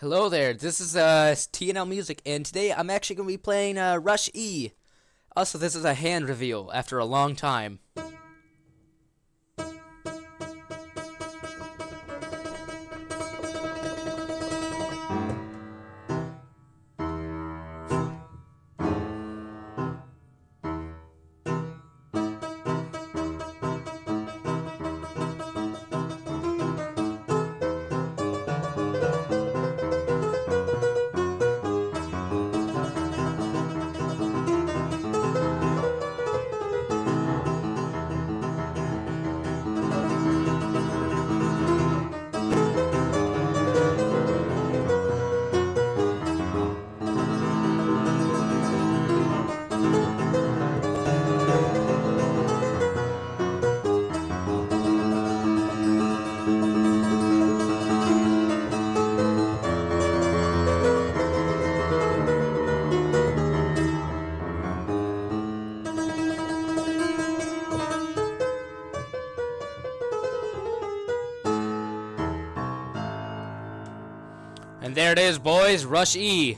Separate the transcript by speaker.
Speaker 1: Hello there, this is uh, TNL Music, and today I'm actually going to be playing uh, Rush E. Also, this is a hand reveal after a long time. And there it is, boys, Rush E.